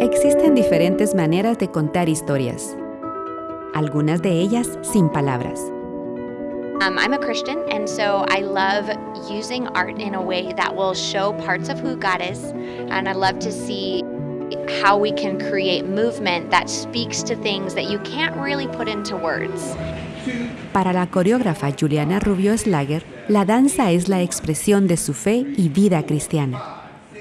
Existen diferentes maneras de contar historias, algunas de ellas sin palabras. Um, I'm a Christian, and so I love using art in a way that will show parts of who God is. And I love to see how we can create movement that speaks to things that you can't really put into words. Para la coreógrafa Juliana Rubio Slager, la danza es la expresión de su fe y vida cristiana.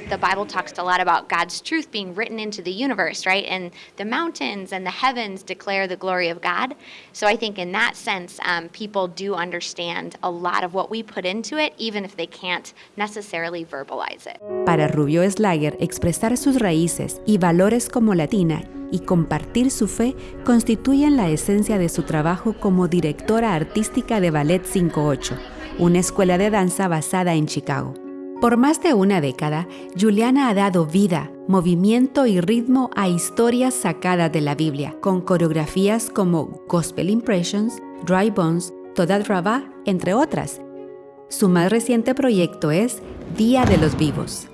The Bible talks a lot about God's truth being written into the universe, right? And the mountains and the heavens declare the glory of God. So I think in that sense, um, people do understand a lot of what we put into it, even if they can't necessarily verbalize it. Para Rubio Slager, expresar sus raíces y valores como latina y compartir su fe constituyen la esencia de su trabajo como directora artística de Ballet 58, una escuela de danza basada en Chicago. Por más de una década, Juliana ha dado vida, movimiento y ritmo a historias sacadas de la Biblia, con coreografías como Gospel Impressions, Dry Bones, Toda Rabá, entre otras. Su más reciente proyecto es Día de los Vivos.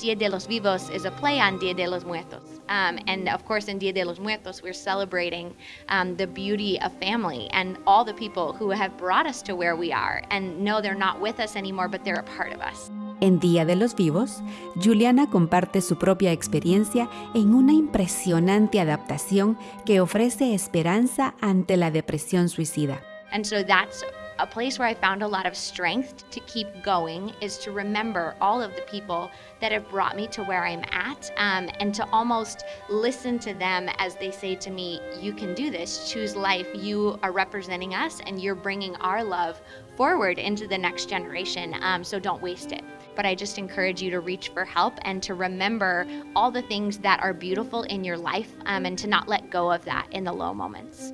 Dia de los Vivos is a play on Dia de los Muertos. Um, and of course, in Dia de los Muertos, we're celebrating um, the beauty of family and all the people who have brought us to where we are. And no, they're not with us anymore, but they're a part of us. En Día de los Vivos, Juliana comparte su propia experiencia en una impresionante adaptación que ofrece esperanza ante la depresión suicida. A place where I found a lot of strength to keep going is to remember all of the people that have brought me to where I'm at um, and to almost listen to them as they say to me, You can do this, choose life. You are representing us and you're bringing our love forward into the next generation, um, so don't waste it. But I just encourage you to reach for help and to remember all the things that are beautiful in your life um, and to not let go of that in the low moments.